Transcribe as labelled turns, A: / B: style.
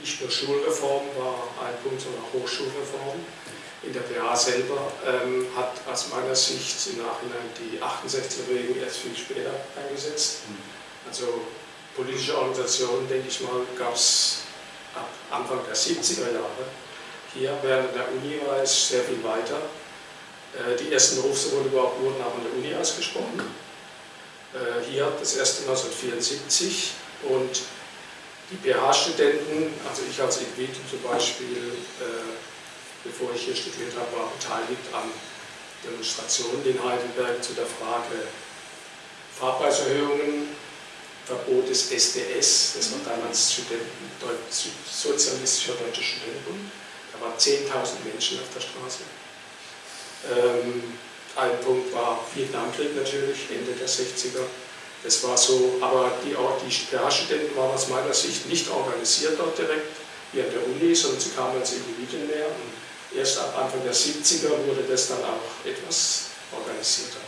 A: nicht nur Schulreform war ein Punkt, sondern auch Hochschulreform. In der PH selber ähm, hat aus meiner Sicht im Nachhinein die 68er-Bewegung erst viel später eingesetzt. Also politische Organisationen, denke ich mal, gab es ab Anfang der 70er Jahre. Hier während der Uni war es sehr viel weiter. Äh, die ersten Berufsverbot überhaupt wurden auch an der Uni ausgesprochen. Äh, hier das erste 1974 und die PH-Studenten, also ich als Individuum zum Beispiel, äh, bevor ich hier studiert habe, war beteiligt an Demonstrationen in Heidelberg zu der Frage Fahrpreiserhöhungen, Verbot des SDS, das war damals Studenten, Sozialistischer Deutscher Studentenbund, da waren 10.000 Menschen auf der Straße. Ähm, ein Punkt war Vietnamkrieg natürlich, Ende der 60er. Das war so, aber die, die PH-Studenten waren aus meiner Sicht nicht organisiert dort direkt, wie an der Uni, sondern sie kamen als Individuen mehr. Und erst ab Anfang der 70er wurde das dann auch etwas organisierter.